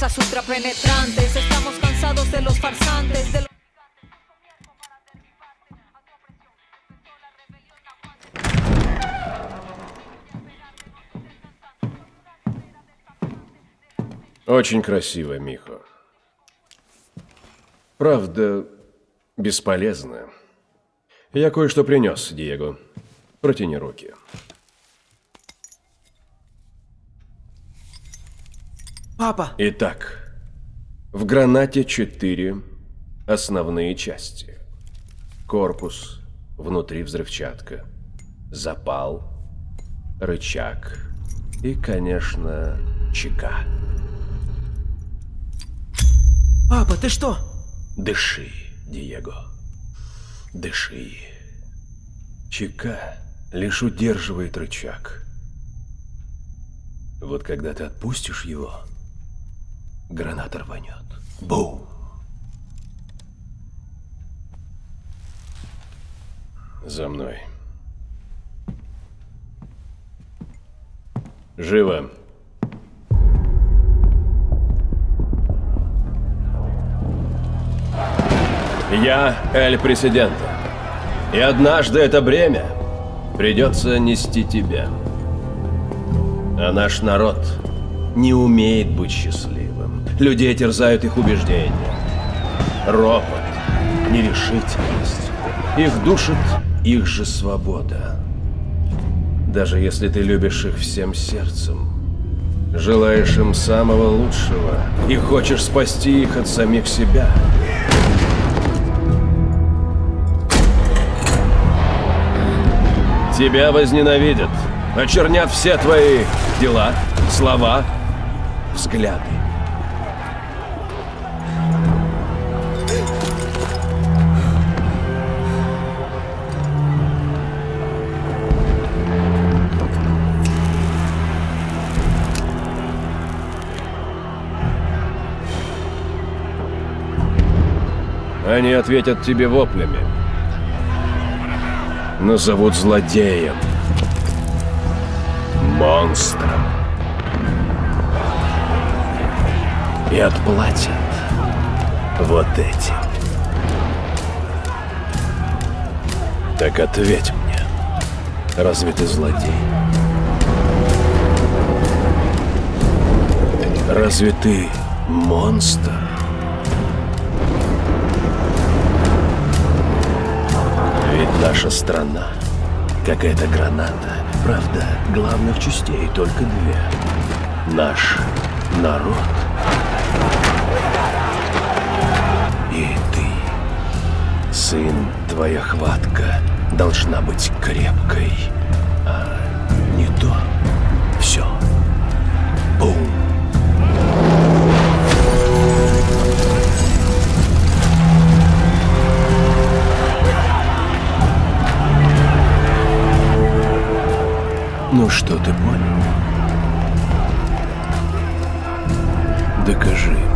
fuerzas ultrapenetrantes. Estamos cansados de los farsantes, de los... Очень красиво, Михо. Правда, бесполезно. Я кое-что принес, Диего. Протяни руки. Папа! Итак, в гранате четыре основные части. Корпус, внутри взрывчатка, запал, рычаг и, конечно, чека. Папа, ты что? Дыши, Диего. Дыши. Чека лишь удерживает рычаг. Вот когда ты отпустишь его, граната рванет. Бум! За мной. Живо. Я Эль Президента. И однажды это бремя придется нести тебе. А наш народ не умеет быть счастливым. Людей терзают их убеждения. Ропот, нерешительность. Их душит их же свобода. Даже если ты любишь их всем сердцем, желаешь им самого лучшего и хочешь спасти их от самих себя – Тебя возненавидят, очернят все твои дела, слова, взгляды. Они ответят тебе воплями назовут злодеем, монстром и отплатят вот этим. Так ответь мне, разве ты злодей? Разве ты монстр? Наша страна, как эта граната. Правда, главных частей только две. Наш народ и ты. Сын, твоя хватка должна быть крепкой. Ну что ты понял? Докажи.